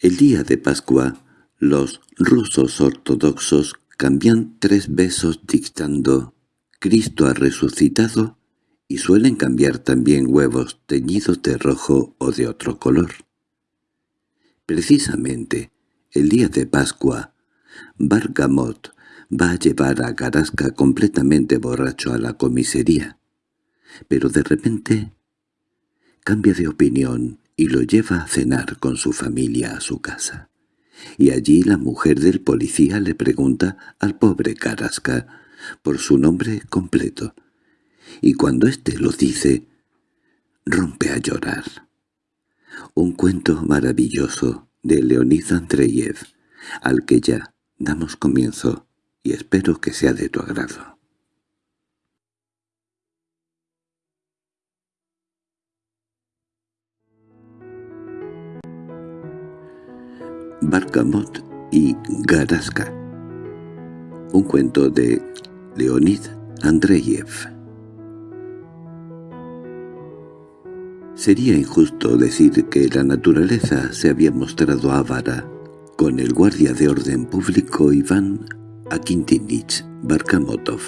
El día de Pascua, los rusos ortodoxos cambian tres besos dictando «Cristo ha resucitado» y suelen cambiar también huevos teñidos de rojo o de otro color. Precisamente, el día de Pascua, Bargamot va a llevar a Garasca completamente borracho a la comisaría. Pero de repente cambia de opinión y lo lleva a cenar con su familia a su casa. Y allí la mujer del policía le pregunta al pobre Carasca por su nombre completo. Y cuando éste lo dice, rompe a llorar. Un cuento maravilloso de Leonid Andreyev, al que ya damos comienzo y espero que sea de tu agrado. Barkamot y Garaska Un cuento de Leonid Andreyev Sería injusto decir que la naturaleza se había mostrado avara con el guardia de orden público Iván Akintinich Barkamotov,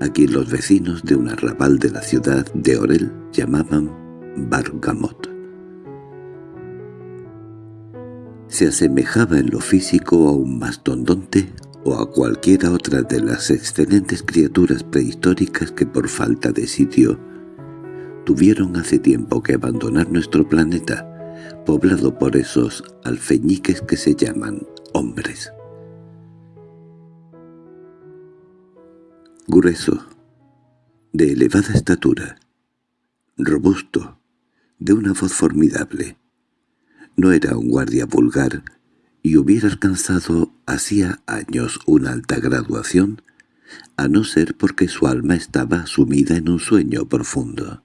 a quien los vecinos de un arrabal de la ciudad de Orel llamaban Bargamot. Se asemejaba en lo físico a un mastodonte o a cualquiera otra de las excelentes criaturas prehistóricas que por falta de sitio tuvieron hace tiempo que abandonar nuestro planeta, poblado por esos alfeñiques que se llaman hombres. Grueso, de elevada estatura, robusto, de una voz formidable. No era un guardia vulgar y hubiera alcanzado hacía años una alta graduación, a no ser porque su alma estaba sumida en un sueño profundo.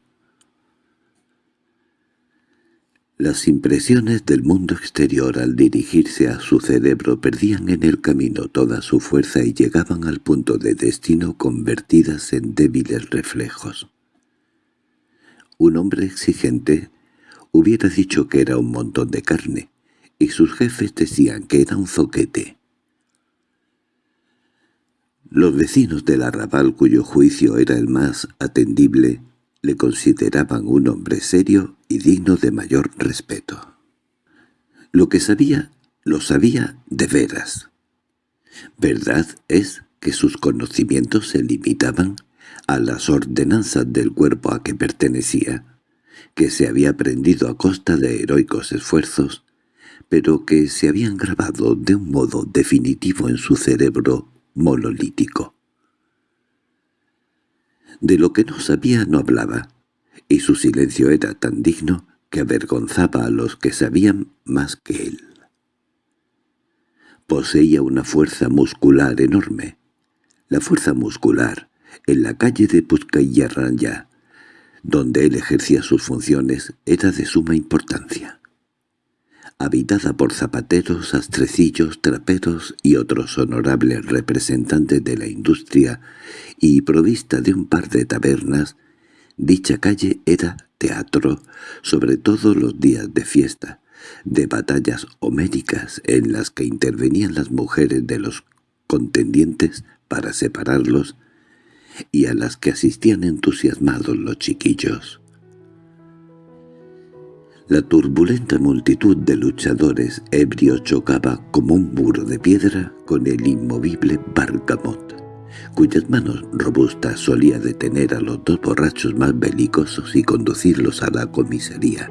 Las impresiones del mundo exterior al dirigirse a su cerebro perdían en el camino toda su fuerza y llegaban al punto de destino convertidas en débiles reflejos. Un hombre exigente hubiera dicho que era un montón de carne, y sus jefes decían que era un zoquete. Los vecinos del arrabal cuyo juicio era el más atendible le consideraban un hombre serio y digno de mayor respeto. Lo que sabía, lo sabía de veras. Verdad es que sus conocimientos se limitaban a las ordenanzas del cuerpo a que pertenecía, que se había aprendido a costa de heroicos esfuerzos, pero que se habían grabado de un modo definitivo en su cerebro monolítico. De lo que no sabía no hablaba, y su silencio era tan digno que avergonzaba a los que sabían más que él. Poseía una fuerza muscular enorme. La fuerza muscular, en la calle de Puzcayarranya, donde él ejercía sus funciones, era de suma importancia. Habitada por zapateros, astrecillos, traperos y otros honorables representantes de la industria y provista de un par de tabernas, dicha calle era teatro, sobre todo los días de fiesta, de batallas homéricas en las que intervenían las mujeres de los contendientes para separarlos y a las que asistían entusiasmados los chiquillos. La turbulenta multitud de luchadores ebrios chocaba como un muro de piedra con el inmovible Bargamot, cuyas manos robustas solía detener a los dos borrachos más belicosos y conducirlos a la comisaría.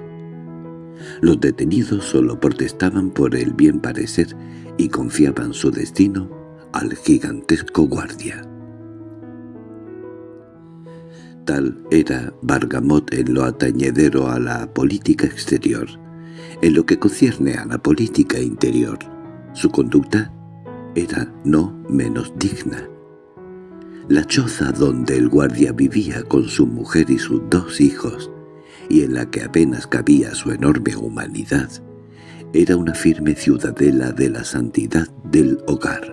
Los detenidos solo protestaban por el bien parecer y confiaban su destino al gigantesco guardia. Tal era Bargamot en lo atañedero a la política exterior. En lo que concierne a la política interior, su conducta era no menos digna. La choza donde el guardia vivía con su mujer y sus dos hijos, y en la que apenas cabía su enorme humanidad, era una firme ciudadela de la santidad del hogar.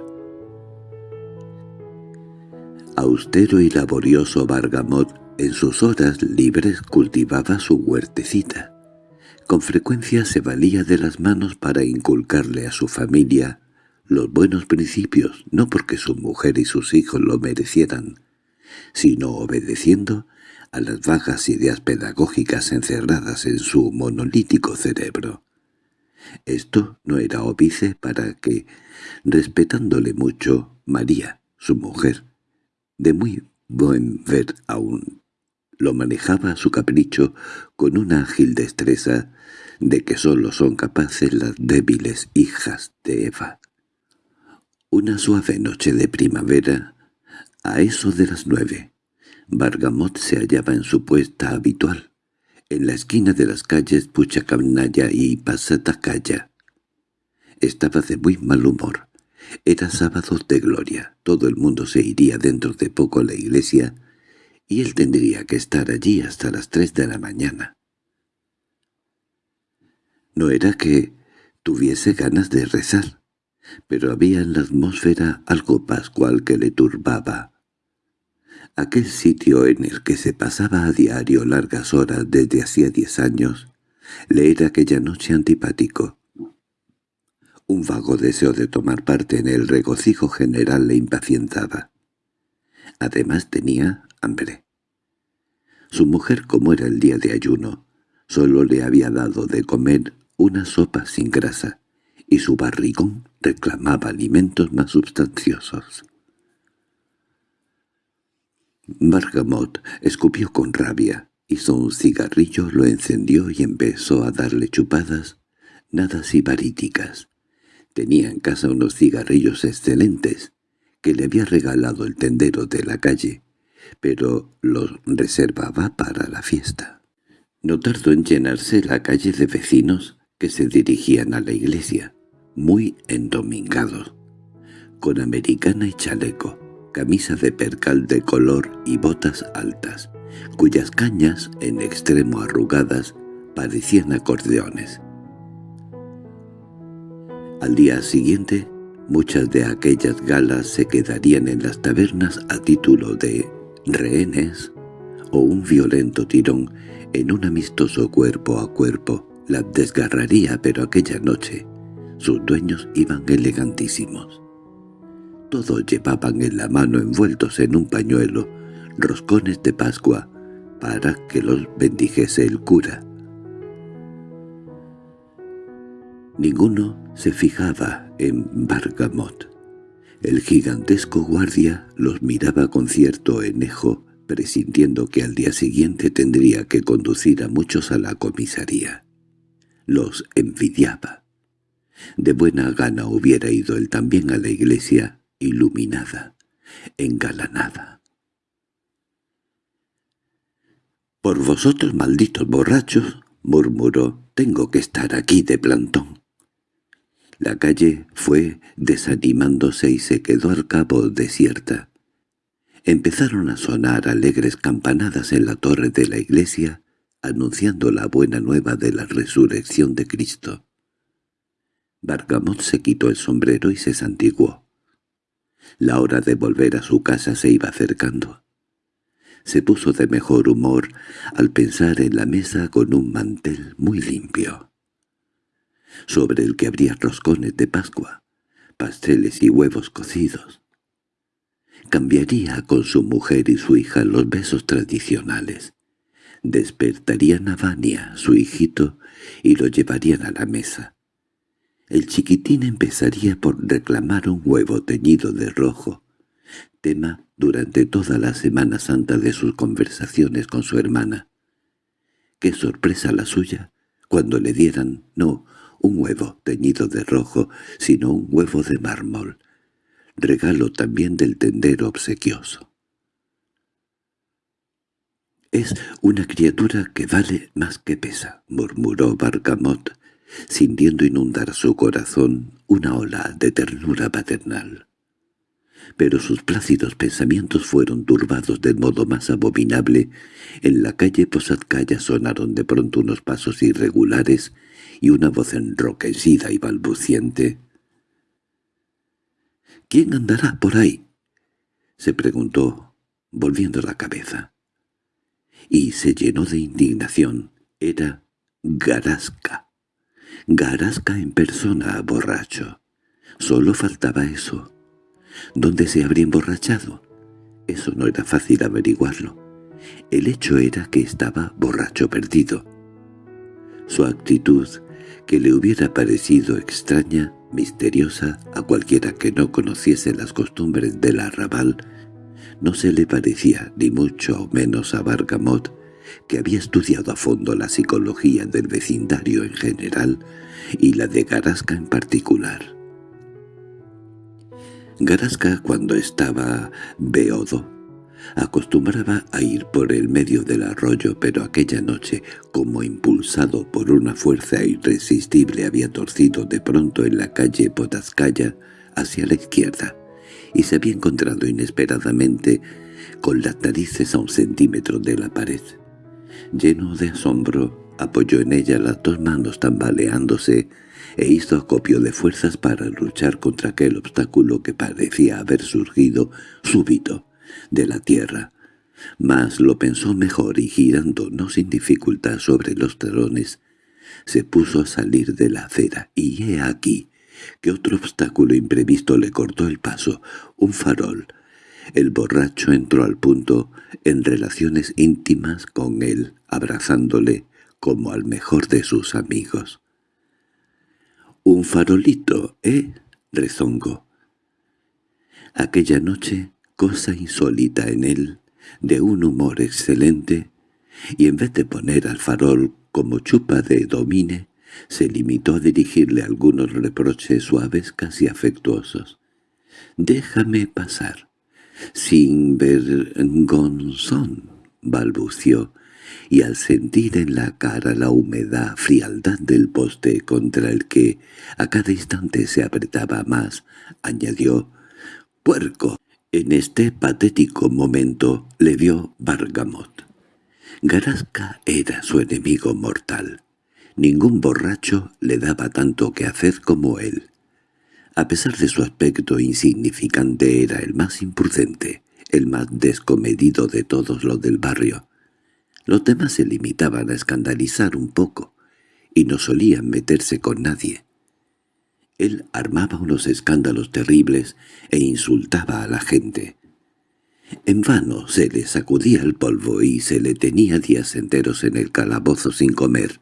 Austero y laborioso Bargamot en sus horas libres cultivaba su huertecita. Con frecuencia se valía de las manos para inculcarle a su familia los buenos principios, no porque su mujer y sus hijos lo merecieran, sino obedeciendo a las vagas ideas pedagógicas encerradas en su monolítico cerebro. Esto no era óbice para que, respetándole mucho, María, su mujer, de muy buen ver aún, lo manejaba a su capricho con una ágil destreza de que sólo son capaces las débiles hijas de Eva. Una suave noche de primavera, a eso de las nueve, Bargamot se hallaba en su puesta habitual, en la esquina de las calles Puchacanaya y Pasatacaya. Estaba de muy mal humor. Era sábado de gloria, todo el mundo se iría dentro de poco a la iglesia y él tendría que estar allí hasta las tres de la mañana. No era que tuviese ganas de rezar, pero había en la atmósfera algo pascual que le turbaba. Aquel sitio en el que se pasaba a diario largas horas desde hacía diez años, le era aquella noche antipático. Un vago deseo de tomar parte en el regocijo general le impacientaba. Además tenía hambre. Su mujer, como era el día de ayuno, solo le había dado de comer una sopa sin grasa, y su barrigón reclamaba alimentos más sustanciosos. Bargamot escupió con rabia, hizo un cigarrillo, lo encendió y empezó a darle chupadas, nada sibaríticas. Tenía en casa unos cigarrillos excelentes, que le había regalado el tendero de la calle, pero los reservaba para la fiesta. No tardó en llenarse la calle de vecinos que se dirigían a la iglesia, muy endomingados, con americana y chaleco, camisa de percal de color y botas altas, cuyas cañas, en extremo arrugadas, parecían acordeones. Al día siguiente, muchas de aquellas galas se quedarían en las tabernas a título de rehenes o un violento tirón en un amistoso cuerpo a cuerpo la desgarraría, pero aquella noche sus dueños iban elegantísimos. Todos llevaban en la mano envueltos en un pañuelo roscones de Pascua para que los bendijese el cura. Ninguno se fijaba en Bargamot. El gigantesco guardia los miraba con cierto enejo, presintiendo que al día siguiente tendría que conducir a muchos a la comisaría. Los envidiaba. De buena gana hubiera ido él también a la iglesia, iluminada, engalanada. «Por vosotros, malditos borrachos», murmuró, «tengo que estar aquí de plantón». La calle fue desanimándose y se quedó al cabo desierta. Empezaron a sonar alegres campanadas en la torre de la iglesia, anunciando la buena nueva de la resurrección de Cristo. Bargamot se quitó el sombrero y se santiguó. La hora de volver a su casa se iba acercando. Se puso de mejor humor al pensar en la mesa con un mantel muy limpio sobre el que habría roscones de Pascua, pasteles y huevos cocidos. Cambiaría con su mujer y su hija los besos tradicionales. Despertarían a Vania, su hijito, y lo llevarían a la mesa. El chiquitín empezaría por reclamar un huevo teñido de rojo, tema durante toda la Semana Santa de sus conversaciones con su hermana. Qué sorpresa la suya cuando le dieran, no, un huevo teñido de rojo, sino un huevo de mármol, regalo también del tendero obsequioso. «Es una criatura que vale más que pesa», murmuró Bargamot, sintiendo inundar su corazón una ola de ternura paternal pero sus plácidos pensamientos fueron turbados del modo más abominable. En la calle Posadcaya sonaron de pronto unos pasos irregulares y una voz enroquecida y balbuciente. —¿Quién andará por ahí? —se preguntó, volviendo la cabeza. Y se llenó de indignación. Era Garasca. Garasca en persona, borracho. Solo faltaba eso. ¿Dónde se habría emborrachado? Eso no era fácil averiguarlo. El hecho era que estaba borracho perdido. Su actitud, que le hubiera parecido extraña, misteriosa a cualquiera que no conociese las costumbres del arrabal, no se le parecía ni mucho menos a Bargamot, que había estudiado a fondo la psicología del vecindario en general y la de Garasca en particular. Garasca, cuando estaba beodo, acostumbraba a ir por el medio del arroyo, pero aquella noche, como impulsado por una fuerza irresistible, había torcido de pronto en la calle Potascaya hacia la izquierda, y se había encontrado inesperadamente con las narices a un centímetro de la pared. Lleno de asombro, apoyó en ella las dos manos tambaleándose e hizo acopio de fuerzas para luchar contra aquel obstáculo que parecía haber surgido súbito de la tierra. Mas lo pensó mejor y girando no sin dificultad sobre los talones, se puso a salir de la acera, y he aquí que otro obstáculo imprevisto le cortó el paso, un farol. El borracho entró al punto en relaciones íntimas con él, abrazándole como al mejor de sus amigos. —Un farolito, ¿eh? —rezongó. Aquella noche, cosa insólita en él, de un humor excelente, y en vez de poner al farol como chupa de domine, se limitó a dirigirle algunos reproches suaves casi afectuosos. «Déjame pasar». «Sin vergonzón», balbució, y al sentir en la cara la humedad, frialdad del poste contra el que a cada instante se apretaba más, añadió, «¡Puerco!». En este patético momento le vio Bargamot. Garasca era su enemigo mortal. Ningún borracho le daba tanto que hacer como él. A pesar de su aspecto insignificante era el más imprudente, el más descomedido de todos los del barrio. Los demás se limitaban a escandalizar un poco, y no solían meterse con nadie. Él armaba unos escándalos terribles e insultaba a la gente. En vano se le sacudía el polvo y se le tenía días enteros en el calabozo sin comer.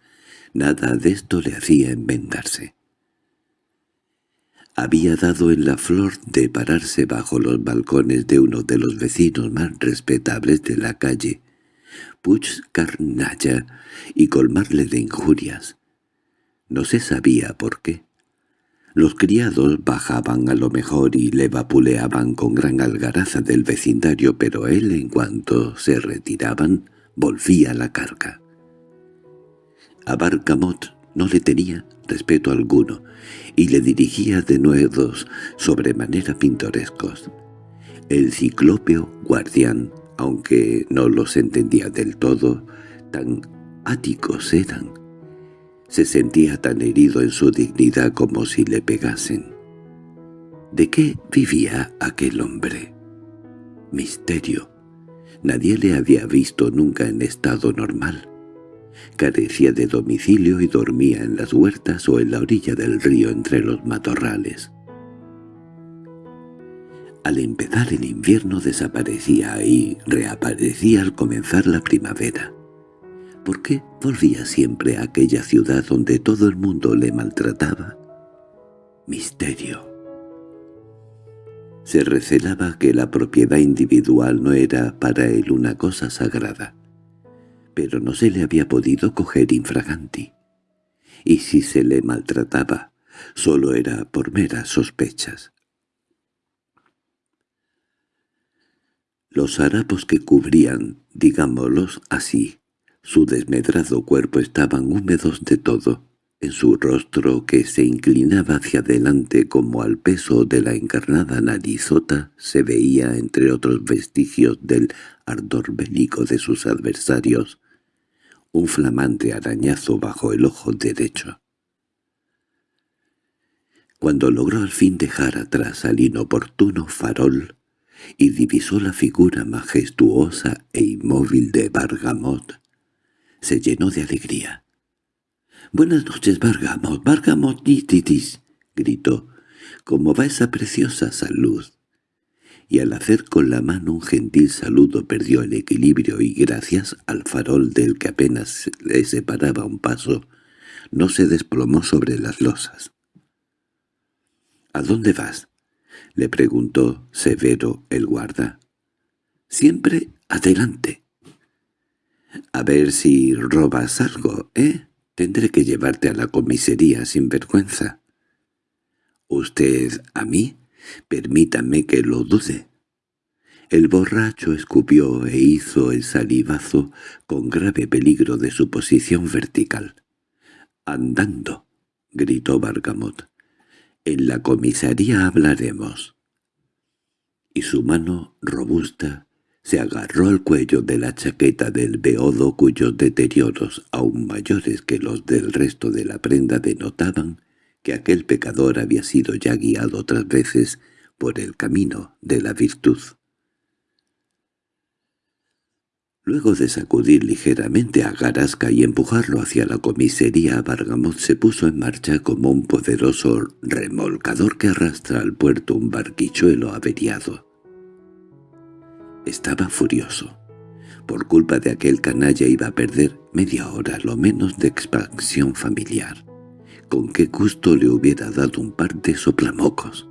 Nada de esto le hacía enmendarse. Había dado en la flor de pararse bajo los balcones de uno de los vecinos más respetables de la calle, Puig Carnalla y colmarle de injurias. No se sabía por qué. Los criados bajaban a lo mejor y le vapuleaban con gran algaraza del vecindario, pero él, en cuanto se retiraban, volvía a la carga. A Barcamot no le tenía respeto alguno, y le dirigía de nuevos sobremanera pintorescos. El ciclópeo guardián aunque no los entendía del todo, tan áticos eran. Se sentía tan herido en su dignidad como si le pegasen. ¿De qué vivía aquel hombre? Misterio. Nadie le había visto nunca en estado normal. Carecía de domicilio y dormía en las huertas o en la orilla del río entre los matorrales. Al empezar el invierno desaparecía y reaparecía al comenzar la primavera. ¿Por qué volvía siempre a aquella ciudad donde todo el mundo le maltrataba? Misterio. Se recelaba que la propiedad individual no era para él una cosa sagrada, pero no se le había podido coger infraganti. Y si se le maltrataba, solo era por meras sospechas. Los harapos que cubrían, digámoslos así, su desmedrado cuerpo estaban húmedos de todo. En su rostro, que se inclinaba hacia adelante como al peso de la encarnada narizota, se veía, entre otros vestigios del ardor bélico de sus adversarios, un flamante arañazo bajo el ojo derecho. Cuando logró al fin dejar atrás al inoportuno farol, y divisó la figura majestuosa e inmóvil de Bargamot. Se llenó de alegría. —Buenas noches, Vargamos, Vargamos titis —gritó—. ¿Cómo va esa preciosa salud? Y al hacer con la mano un gentil saludo perdió el equilibrio y gracias al farol del que apenas le separaba un paso, no se desplomó sobre las losas. —¿A dónde vas? —le preguntó severo el guarda. —Siempre adelante. —A ver si robas algo, ¿eh? Tendré que llevarte a la comisaría sin vergüenza. —¿Usted a mí? Permítame que lo dude. El borracho escupió e hizo el salivazo con grave peligro de su posición vertical. —¡Andando! —gritó Bargamot. —En la comisaría hablaremos. Y su mano robusta se agarró al cuello de la chaqueta del beodo cuyos deterioros, aún mayores que los del resto de la prenda, denotaban que aquel pecador había sido ya guiado otras veces por el camino de la virtud. Luego de sacudir ligeramente a Garasca y empujarlo hacia la comisaría, Bargamot se puso en marcha como un poderoso remolcador que arrastra al puerto un barquichuelo averiado. Estaba furioso. Por culpa de aquel canalla iba a perder media hora lo menos de expansión familiar. Con qué gusto le hubiera dado un par de soplamocos.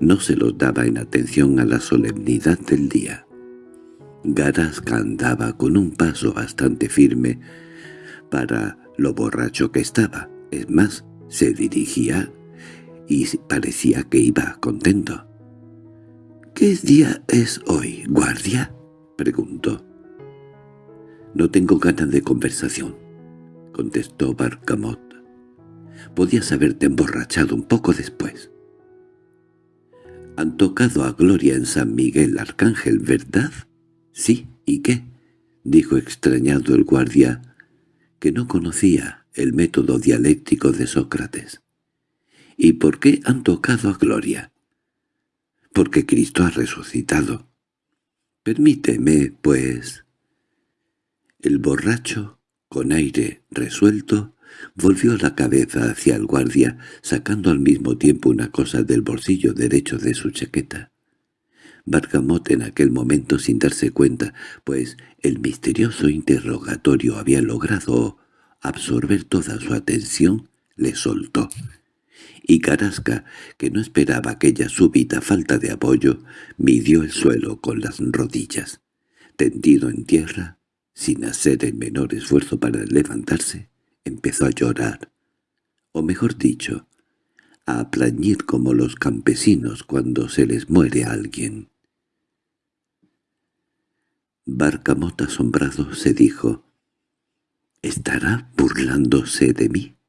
No se los daba en atención a la solemnidad del día. Garasca andaba con un paso bastante firme para lo borracho que estaba. Es más, se dirigía y parecía que iba contento. —¿Qué día es hoy, guardia? —preguntó. —No tengo ganas de conversación —contestó Barcamot. —Podías haberte emborrachado un poco después. —Han tocado a Gloria en San Miguel Arcángel, ¿verdad? —Sí, ¿y qué? —dijo extrañado el guardia, que no conocía el método dialéctico de Sócrates. —¿Y por qué han tocado a Gloria? —Porque Cristo ha resucitado. —Permíteme, pues. El borracho, con aire resuelto, volvió la cabeza hacia el guardia, sacando al mismo tiempo una cosa del bolsillo derecho de su chaqueta. Bargamot en aquel momento sin darse cuenta, pues el misterioso interrogatorio había logrado absorber toda su atención, le soltó. Y Carasca, que no esperaba aquella súbita falta de apoyo, midió el suelo con las rodillas. Tendido en tierra, sin hacer el menor esfuerzo para levantarse, empezó a llorar, o mejor dicho, a plañir como los campesinos cuando se les muere a alguien. Barcamot asombrado se dijo, «¿Estará burlándose de mí?»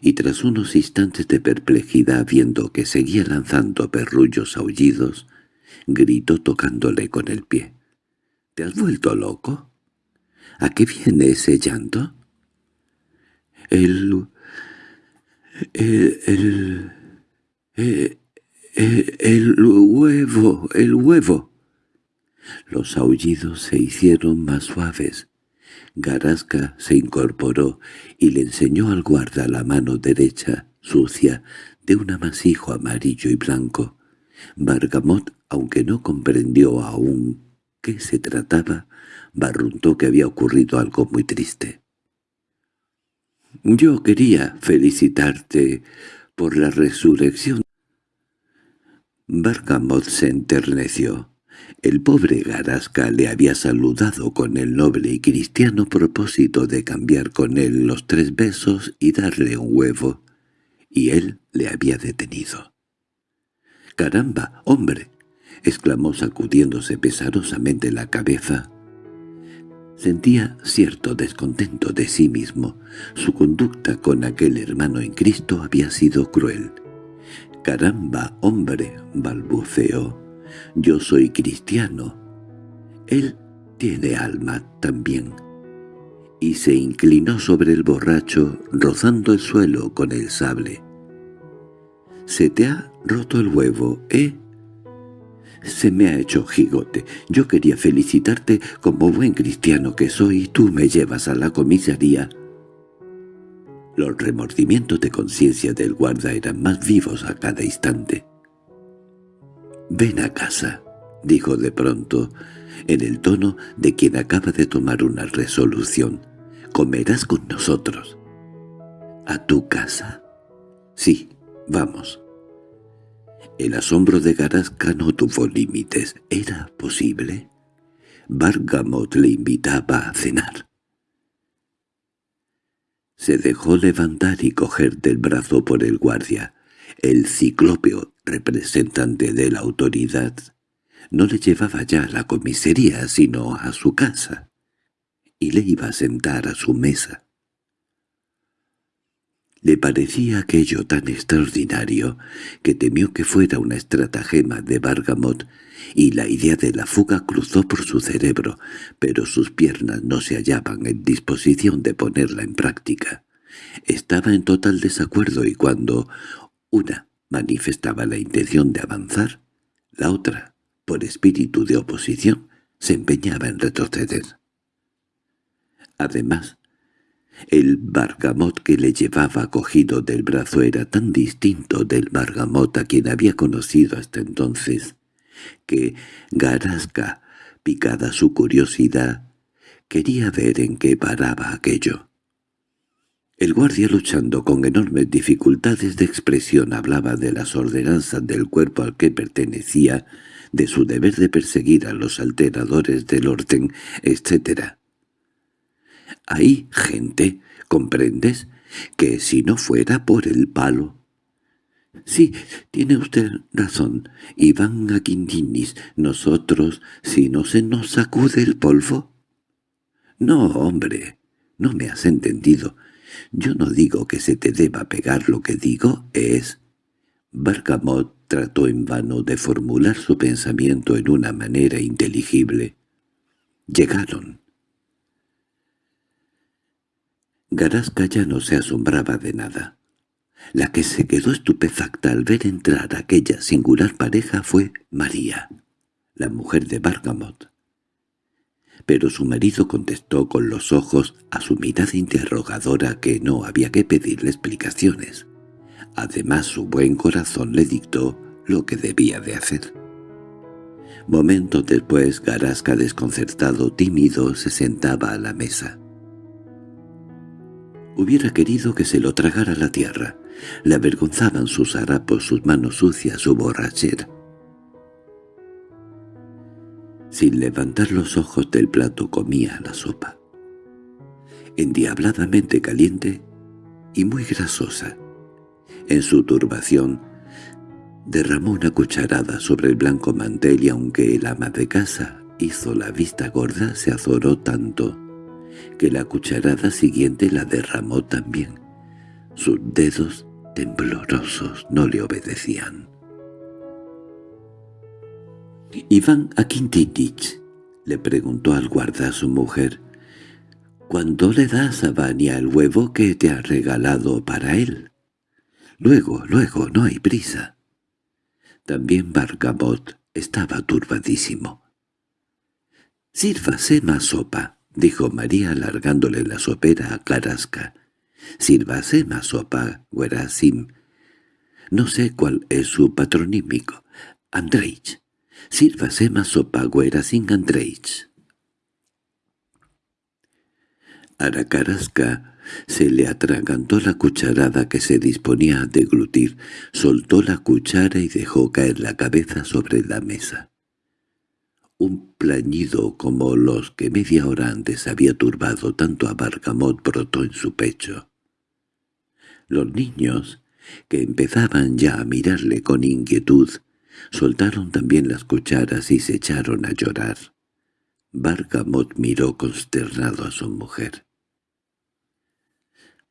Y tras unos instantes de perplejidad viendo que seguía lanzando perrullos aullidos, gritó tocándole con el pie. «¿Te has vuelto loco? ¿A qué viene ese llanto?» «El... el... el... el, el huevo... el huevo...» Los aullidos se hicieron más suaves. Garasca se incorporó y le enseñó al guarda la mano derecha, sucia, de un amasijo amarillo y blanco. Bargamot, aunque no comprendió aún qué se trataba, barruntó que había ocurrido algo muy triste. «Yo quería felicitarte por la resurrección». Bargamot se enterneció. El pobre Garasca le había saludado con el noble y cristiano propósito de cambiar con él los tres besos y darle un huevo, y él le había detenido. —¡Caramba, hombre! —exclamó sacudiéndose pesarosamente la cabeza. Sentía cierto descontento de sí mismo. Su conducta con aquel hermano en Cristo había sido cruel. —¡Caramba, hombre! —balbuceó. Yo soy cristiano. Él tiene alma también. Y se inclinó sobre el borracho, rozando el suelo con el sable. «Se te ha roto el huevo, ¿eh?» «Se me ha hecho gigote. Yo quería felicitarte como buen cristiano que soy y tú me llevas a la comisaría». Los remordimientos de conciencia del guarda eran más vivos a cada instante. «Ven a casa», dijo de pronto, en el tono de quien acaba de tomar una resolución. «Comerás con nosotros». «¿A tu casa?» «Sí, vamos». El asombro de Garasca no tuvo límites. ¿Era posible? Bargamot le invitaba a cenar. Se dejó levantar y coger del brazo por el guardia. El ciclópeo, representante de la autoridad, no le llevaba ya a la comisaría, sino a su casa, y le iba a sentar a su mesa. Le parecía aquello tan extraordinario que temió que fuera una estratagema de Bargamot y la idea de la fuga cruzó por su cerebro, pero sus piernas no se hallaban en disposición de ponerla en práctica. Estaba en total desacuerdo y cuando una manifestaba la intención de avanzar, la otra, por espíritu de oposición, se empeñaba en retroceder. Además, el Bargamot que le llevaba cogido del brazo era tan distinto del Bargamot a quien había conocido hasta entonces, que Garasca, picada su curiosidad, quería ver en qué paraba aquello. El guardia luchando con enormes dificultades de expresión hablaba de las ordenanzas del cuerpo al que pertenecía, de su deber de perseguir a los alteradores del orden, etc. Hay gente, ¿comprendes?, que si no fuera por el palo... —Sí, tiene usted razón, Iván a Quintinis. Nosotros, si no se nos sacude el polvo. —No, hombre, no me has entendido. Yo no digo que se te deba pegar lo que digo, es... Barcamot trató en vano de formular su pensamiento en una manera inteligible. Llegaron. Garasca ya no se asombraba de nada. La que se quedó estupefacta al ver entrar aquella singular pareja fue María, la mujer de Bargamot. Pero su marido contestó con los ojos a su mirada interrogadora que no había que pedirle explicaciones. Además su buen corazón le dictó lo que debía de hacer. Momentos después Garasca desconcertado, tímido, se sentaba a la mesa. Hubiera querido que se lo tragara la tierra. Le avergonzaban sus harapos, sus manos sucias, su borrachera. Sin levantar los ojos del plato comía la sopa. Endiabladamente caliente y muy grasosa. En su turbación derramó una cucharada sobre el blanco mantel y aunque el ama de casa hizo la vista gorda, se azoró tanto que la cucharada siguiente la derramó también. Sus dedos temblorosos no le obedecían. «Iván Akintinich», le preguntó al guarda a su mujer, «¿cuándo le das a Vania el huevo que te ha regalado para él?» «Luego, luego, no hay prisa». También Bargamot estaba turbadísimo. «Sírvase más sopa», —dijo María alargándole la sopera a Carasca. —Sírvase más sopa, Guerasim. No sé cuál es su patronímico. Andreich. Sírvase más sopa, Guerasim Andreich. A la Carasca se le atragantó la cucharada que se disponía a deglutir, soltó la cuchara y dejó caer la cabeza sobre la mesa. Un plañido como los que media hora antes había turbado tanto a Bargamot brotó en su pecho. Los niños, que empezaban ya a mirarle con inquietud, soltaron también las cucharas y se echaron a llorar. Bargamot miró consternado a su mujer.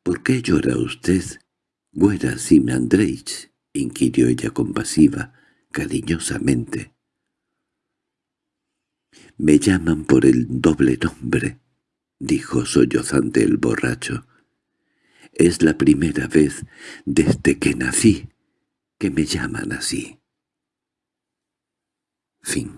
—¿Por qué llora usted, güera Sim Andreich? —inquirió ella compasiva, cariñosamente. «Me llaman por el doble nombre», dijo sollozante el borracho. «Es la primera vez desde que nací que me llaman así». Fin